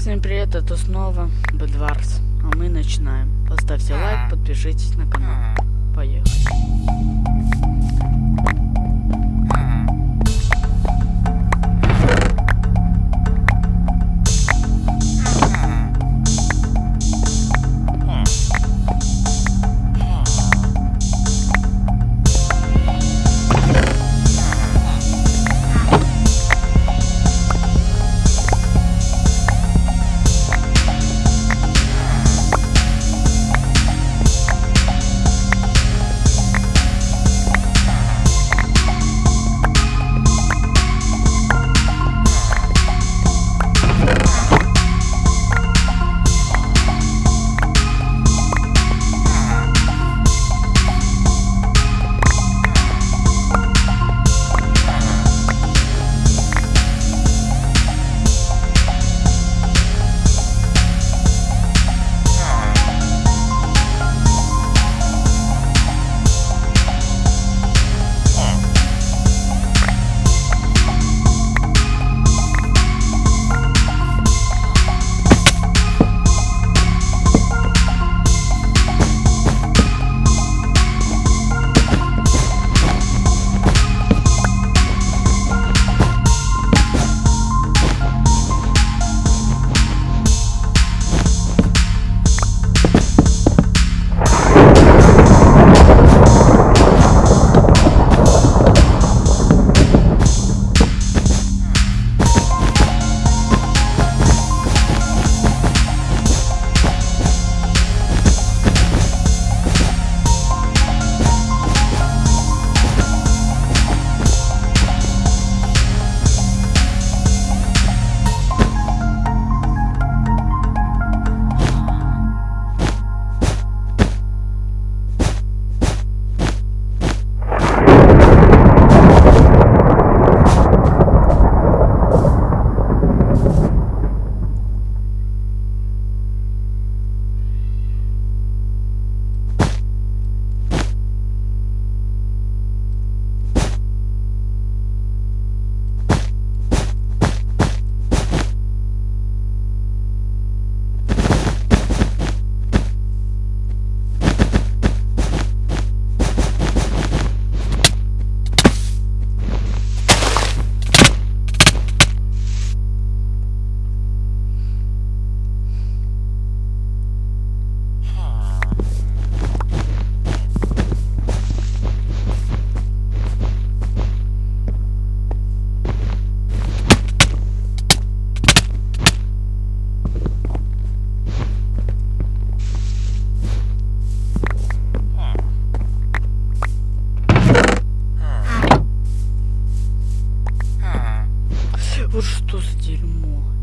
Всем привет, это снова Бедварс. А мы начинаем. Поставьте лайк, подпишитесь на канал. Поехали. Вот что за дерьмо.